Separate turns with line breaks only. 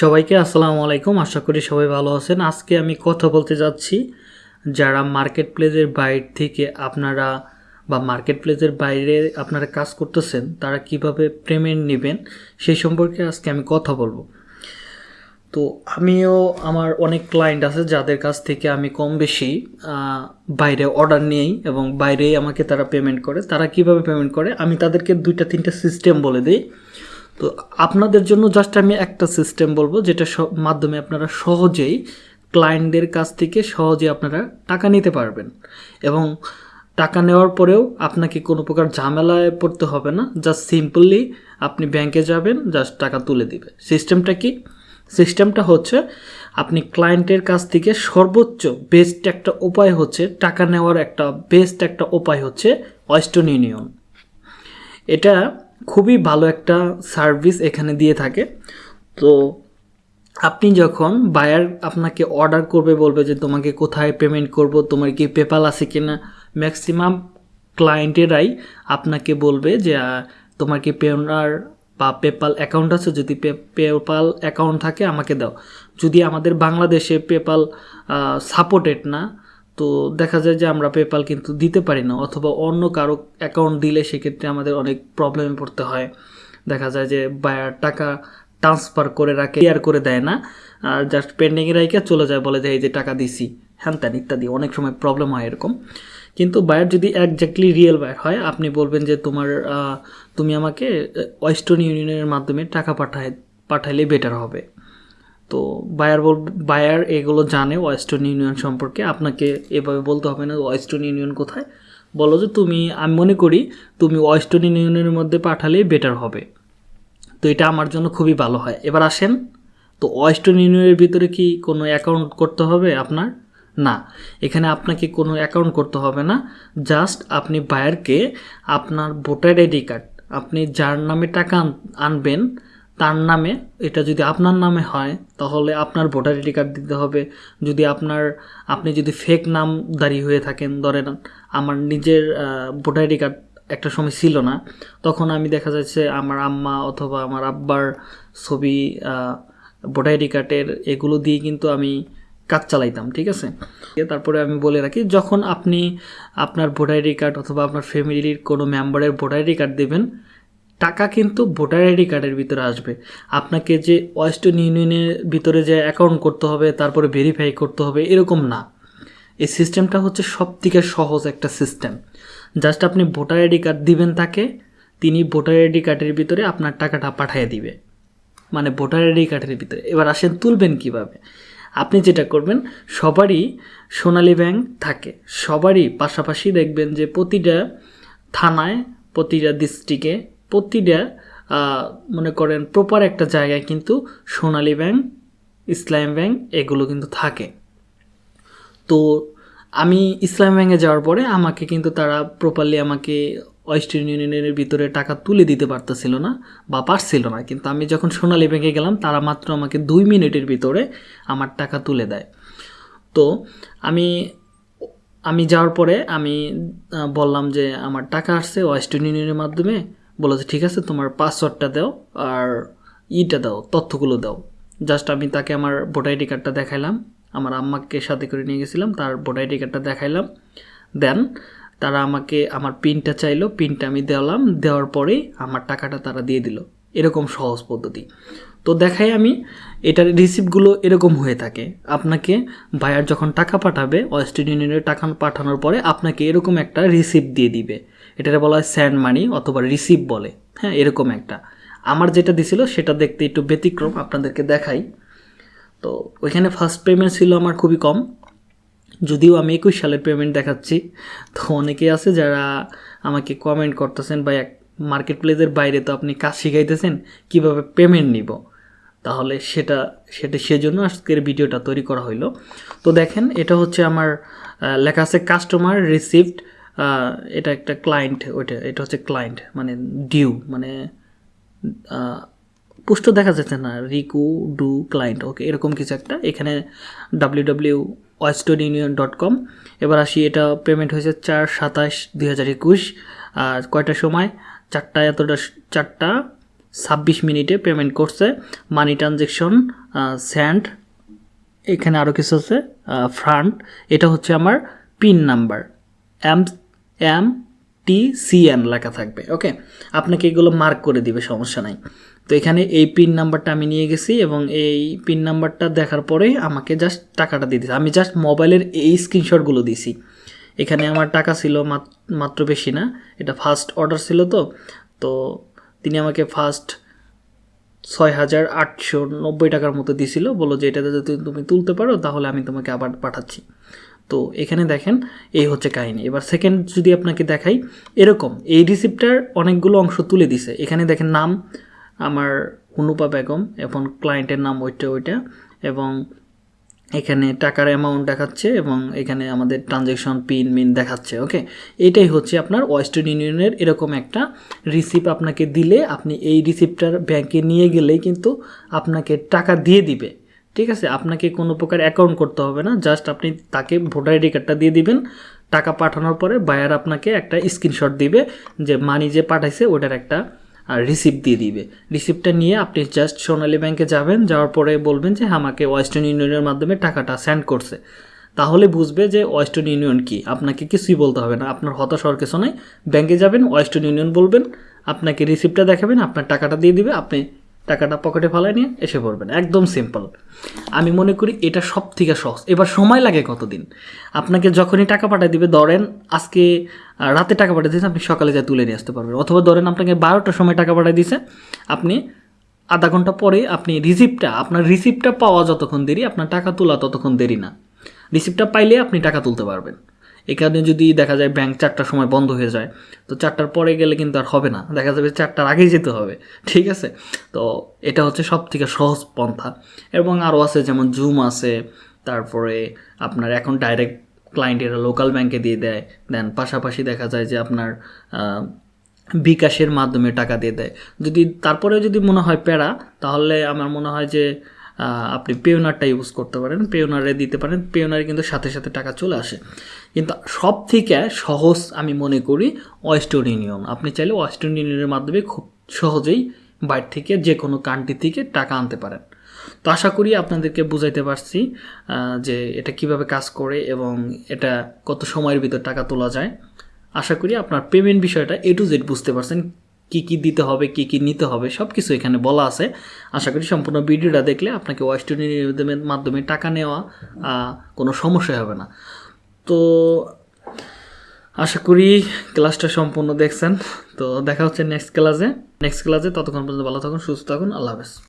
সবাইকে আসসালামু আলাইকুম। আশা করি সবাই ভালো আছেন। আজকে আমি কথা বলতে যাচ্ছি যারা মার্কেট প্লেসের বাইরে থেকে আপনারা বা মার্কেট প্লেসের বাইরে আপনারা কাজ করতেছেন, তারা কীভাবে পেমেন্ট নেবেন সেই সম্পর্কে আজকে আমি কথা বলব। তো আমিও আমার অনেক ক্লায়েন্ট আছে যাদের কাছ থেকে আমি কম বেশি বাইরে অর্ডার নিই এবং বাইরেই আমাকে তারা পেমেন্ট করে। তারা কীভাবে পেমেন্ট করে? আমি তাদেরকে দুইটা, তিনটা সিস্টেম বলে দিই। তো আপনাদের জন্য জাস্ট আমি একটা সিস্টেম বলব, যেটা মাধ্যমে আপনারা সহজেই ক্লায়েন্টদের কাছ থেকে সহজে আপনারা টাকা নিতে পারবেন। এবং টাকা নেওয়ার পরেও আপনাকে কোনো প্রকার ঝামেলায় পড়তে হবে না জাস্ট সিম্পলি আপনি ব্যাংকে যাবেন জাস্ট টাকা তুলে দিবে। সিস্টেমটা কি? সিস্টেমটা হচ্ছে আপনি ক্লায়েন্টের কাছ থেকে সর্বোচ্চ বেস্ট একটা উপায় হচ্ছে, টাকা নেওয়ার একটা বেস্ট একটা উপায় হচ্ছে ওয়েস্টার্ন ইউনিয়ন এটা খুবই ভালো একটা সার্ভিস এখানে দিয়ে থাকে। তো আপনি যখন বায়ার আপনাকে অর্ডার করবে, বলবে যে তোমাকে কোথায় পেমেন্ট করব, তোমার কি পেপাল আছে কিনা ম্যাক্সিমাম ক্লায়েন্টেরাই আপনাকে বলবে যে তোমার কি পেওনার বা পেপাল অ্যাকাউন্ট আছে? যদি পেপাল অ্যাকাউন্ট থাকে, আমাকে দাও। যদি আমাদের বাংলাদেশে পেপাল সাপোর্টেড না তো দেখা যায় যে আমরা পেপাল কিন্তু দিতে পারি না, অথবা অন্য কারও অ্যাকাউন্ট দিলে সেক্ষেত্রে আমাদের অনেক প্রবলেমে পড়তে হয়। দেখা যায় যে বায়ার টাকা ট্রান্সফার করে রাখে ক্লিয়ার করে দেয় না, আর জাস্ট পেন্ডিংয়ে রাখে চলে যায়, বলে যে এই যে টাকা দিছি, হ্যান ত্যান ইত্যাদি, অনেক সময় প্রবলেম হয় এরকম। কিন্তু বায়ার যদি একজাক্টলি রিয়েল বায়ার হয়, আপনি বলবেন যে তোমার তুমি আমাকে ওয়েস্টার্ন ইউনিয়নের মাধ্যমে টাকা পাঠায় পাঠাইলে বেটার হবে। তো বায়ার বল বায়ার এগুলো জানে ওয়েস্টার্ন ইউনিয়ন সম্পর্কে। আপনাকে এভাবে বলতে হবে না ওয়েস্টার্ন ইউনিয়ন কোথায়? বলো যে তুমি, আমি মনে করি তুমি ওয়েস্টার্ন ইউনিয়নের মধ্যে পাঠালেই বেটার হবে। তো এটা আমার জন্য খুবই ভালো হয়। এবার আসেন, তো ওয়েস্টার্ন ইউনিয়নের ভিতরে কি কোনো অ্যাকাউন্ট করতে হবে আপনার? না, এখানে আপনাকে কোনো অ্যাকাউন্ট করতে হবে না। জাস্ট আপনি বায়ারকে আপনার ভোটার আইডি কার্ড আপনি যার নামে টাকা আনবেন তার নামে, এটা যদি আপনার নামে হয়, তাহলে আপনার ভোটার আইডি কার্ড দিতে হবে। যদি আপনার, আপনি যদি ফেক নাম দাঁড়িয়ে হয়ে থাকেন, ধরেন আমার নিজের ভোটার আইডি কার্ড একটা সময় ছিল না, তখন আমি দেখা যাচ্ছে আমার আম্মা অথবা আমার আব্বার ছবি ভোটার আইডি কার্ডের এগুলো দিয়ে কিন্তু আমি কাজ চালাইতাম, ঠিক আছে? তারপরে আমি বলে রাখি, যখন আপনি আপনার ভোটার আইডি কার্ড অথবা আপনার ফ্যামিলির কোনো মেম্বারের ভোটার আইডি কার্ড দেবেন টাকা কিন্তু ভোটার আইডি কার্ডের ভিতরে আসবে। আপনাকে যে ওয়েস্টার্ন ইউনিয়নের ভিতরে যে অ্যাকাউন্ট করতে হবে, তারপরে ভেরিফাই করতে হবে, এরকম না। এই সিস্টেমটা হচ্ছে সব থেকে সহজ একটা সিস্টেম জাস্ট আপনি ভোটার আইডি কার্ড দিবেন তাকে, তিনি ভোটার আইডি কার্ডের ভিতরে আপনার টাকাটা পাঠিয়ে দিবে। মানে ভোটার আইডি কার্ডের ভিতরে। এবার আসেন, তুলবেন কীভাবে? আপনি যেটা করবেন, সবারই সোনালী ব্যাংক থাকে। সবারই পাশাপাশি দেখবেন যে প্রতিটা থানায়, প্রতিটা ডিস্ট্রিক্টে প্রতিটা মনে করেন প্রপার একটা জায়গায় কিন্তু সোনালী ব্যাংক, ইসলাম ব্যাংক এগুলো কিন্তু থাকে। তো আমি ইসলাম ব্যাংকে যাওয়ার পরে আমাকে কিন্তু তারা প্রপারলি আমাকে ওয়েস্টার্ন ইউনিয়নের ভিতরে টাকা তুলে দিতে পারতেছিল না বা পারছিল না। কিন্তু আমি যখন সোনালী ব্যাংকে গেলাম, তারা মাত্র আমাকে দুই মিনিটের ভিতরে আমার টাকা তুলে দেয়। তো আমি আমি যাওয়ার পরে আমি বললাম যে আমার টাকা আসছে ওয়েস্টার্ন ইউনিয়নের মাধ্যমে। বলে যে, ঠিক আছে, তোমার পাসওয়ার্ডটা দাও আর ইটা দাও, তথ্যগুলো দাও। জাস্ট আমি তাকে আমার ভোটার আইডি কার্ডটা দেখাইলাম, আমার আম্মাকে সাথে করে নিয়ে গেছিলাম, তার ভোটার আইডি কার্ডটা দেখাইলাম। দেন তারা আমাকে, আমার পিনটা চাইলো পিনটা আমি দেওয়ালাম, দেওয়ার পরেই আমার টাকাটা তারা দিয়ে দিল। এরকম সহজ পদ্ধতি। তো দেখাই আমি, এটার রিসিপ্টগুলো এরকম হয়ে থাকে। আপনাকে বায়ার যখন টাকা পাঠাবে ওয়েস্টার্ন ইউনিয়নের টাকা পাঠানোর পরে আপনাকে এরকম একটা রিসিপ্ট দিয়ে দিবে। এটাকে বলা হয় স্যান্ড মানি অথবা রিসিভ বলে। হ্যাঁ এরকম একটা। আমার যেটা দিছিল সেটা দেখতে একটু ব্যতিক্রম, আপনাদেরকে দেখাই। তো ওইখানে ফার্স্ট পেমেন্ট ছিল আমার খুবই কম। যদিও আমি একুশ সালের পেমেন্ট দেখাচ্ছি, তো অনেকে আছে যারা আমাকে কমেন্ট করতেছেন বা এক মার্কেট প্লেসের বাইরে তো আপনি কাজ শিখাইতেছেন, কীভাবে পেমেন্ট নিব? তাহলে সেটা সেটা সেজন্য আজকের ভিডিওটা তৈরি করা হইল। তো দেখেন, এটা হচ্ছে আমার লেখা আছে কাস্টমার রিসিভড এটা একটা ক্লায়েন্ট ওইটা, এটা হচ্ছে ক্লায়েন্ট মানে ডিউ মানে পুষ্ট দেখা যাচ্ছে না। রিকু ডু ক্লায়েন্ট ওকে, এরকম কিছু একটা। এখানে W W Western Union dot com এবার আসি, এটা পেমেন্ট হয়েছে চার সাতাশ দুই হাজার একুশ। আর কয়টার সময়? চারটা, এতটা, চারটা, ছাব্বিশ মিনিটে পেমেন্ট করছে। মানি ট্রানজেকশন স্যান্ড এখানে আরও কিছু আছে ফ্রান্ট এটা হচ্ছে আমার pin number M M T C N লেখা থাকবে ওকে আপনাকে এগুলো মার্ক করে দিবে, সমস্যা নাই। তো এখানে এই পিন নাম্বারটা আমি নিয়ে গেছি এবং এই পিন নাম্বারটা দেখার পরে আমাকে জাস্ট টাকাটা দিয়ে দিয়েছে আমি জাস্ট মোবাইলের এই স্ক্রিনশটগুলো দিছি। এখানে আমার টাকা ছিল মাত- মাত্র বেশি না, এটা ফার্স্ট অর্ডার ছিল তো। তো তিনি আমাকে ফার্স্ট ছয় হাজার আটশো নব্বই টাকার মতো দিছিল। বলো যে এটাতে যদি তুমি তুলতে পারো, তাহলে আমি তোমাকে আবার পাঠাচ্ছি। তো এখানে দেখেন, এই হচ্ছে কাহিনী। এবার সেকেন্ড যদি আপনাকে দেখাই, এরকম, এই রিসিপ্টার অনেকগুলো অংশ তুলে দিছে। এখানে দেখেন নাম, আমার হুনুপা বেগম, এবং ক্লায়েন্টের নাম ওইটা ওইটা, এবং এখানে টাকার অ্যামাউন্ট দেখাচ্ছে, এবং এখানে আমাদের ট্রানজ্যাকশন পিন মিন দেখাচ্ছে ওকে এটাই হচ্ছে আপনার ওয়েস্টার্ন ইউনিয়নের এরকম একটা রিসিপ্ট আপনাকে দিলে, আপনি এই রিসিপ্টটার ব্যাংকে নিয়ে গেলেই কিন্তু আপনাকে টাকা দিয়ে দিবে। ঠিক আছে, আপনাকে কোনো প্রকার অ্যাকাউন্ট করতে হবে না জাস্ট আপনি তাকে ভোটার আইডি কার্ডটা দিয়ে দিবেন, টাকা পাঠানোর পরে বায়ার আপনাকে একটা স্ক্রিনশট দিবে যে মানি যে পাঠাইছে ওটার একটা রিসিপ্ট দিয়ে দিবে। রিসিপ্টটা নিয়ে আপনি জাস্ট সোনালী ব্যাংকে যাবেন, যাওয়ার পরে বলবেন যে আমাকে ওয়েস্টার্ন ইউনিয়নের মাধ্যমে টাকাটা সেন্ড করছে। তাহলে বুঝবে যে ওয়েস্টার্ন ইউনিয়ন কি, আপনাকে কিছুই বলতে হবে না, আপনার হতাশ হওয়ার কিছু নয় ব্যাংকে যাবেন ওয়েস্টার্ন ইউনিয়ন বলবেন, আপনাকে রিসিপ্টটা দেখাবেন, আপনার টাকাটা দিয়ে দিবে, আপনি টাকাটা পকেটে ফালাই নিয়ে এসে পড়বেন। একদম সিম্পল আমি মনে করি এটা সব থেকে সহজ। এবার সময় লাগে কতদিন? আপনাকে যখনই টাকা পাঠিয়ে দিবে, ধরেন আজকে রাতে টাকা পাঠিয়ে দিয়েছে, আপনি সকালে যা তুলে নিয়ে আসতে পারবেন। অথবা ধরেন আপনাকে বারোটার সময় টাকা পাঠিয়ে দিয়েছে, আপনি আধা ঘণ্টা পরে আপনি রিসিপ্টটা আপনার রিসিপ্টটা পাওয়া যতক্ষণ দেরি, আপনার টাকা তোলা ততক্ষণ দেরি না। রিসিপ্টটা পাইলে আপনি টাকা তুলতে পারবেন। এখানে যদি দেখা যায় ব্যাংক চারটার সময় বন্ধ হয়ে যায়, তো চারটার পরে গেলে কিন্তু আর হবে না। দেখা যাবে চারটার আগেই যেতে হবে, ঠিক আছে? তো এটা হচ্ছে সব থেকে সহজ পন্থা। এবং আরও আছে যেমন জুম আছে, তারপরে আপনার এখন ডাইরেক্ট ক্লায়েন্টেরা লোকাল ব্যাংকে দিয়ে দেয়। দেন পাশাপাশি দেখা যায় যে আপনার বিকাশের মাধ্যমে টাকা দিয়ে দেয়। যদি তারপরেও যদি মনে হয় প্যারা, তাহলে আমার মনে হয় যে আপনি পেওনারটা ইউজ করতে পারেন। পেওনারে দিতে পারেন। পেওনারে কিন্তু সাথে সাথে টাকা চলে আসে। কিন্তু সব থেকে সহজ আমি মনে করি ওয়েস্টার্ন ইউনিয়ন আপনি চাইলে ওয়েস্টার্ন ইউনিয়নের মাধ্যমে খুব সহজেই বাইরে থেকে যে কোনো কান্ট্রি থেকে টাকা আনতে পারেন। তো আশা করি আপনাদেরকে বুঝাইতে পারছি যে এটা কীভাবে কাজ করে এবং এটা কত সময়ের ভিতর টাকা তোলা যায়। আশা করি আপনার পেমেন্ট বিষয়টা এ টু জেড বুঝতে পারছেন, কি কি দিতে হবে, কি কি নিতে হবে সব কিছু এখানে বলা আছে। আশা করি সম্পূর্ণ ভিডিওটা দেখলে আপনাকে ওয়েস্টার্ন মাধ্যমে টাকা নেওয়া কোনো সমস্যা হবে না। তো আশা করি ক্লাসটা সম্পূর্ণ দেখছেন। তো দেখা হচ্ছে নেক্সট ক্লাসে নেক্সট ক্লাসে ততক্ষণ পর্যন্ত ভালো থাকুন, সুস্থ থাকুন, আল্লাহ হাফেজ।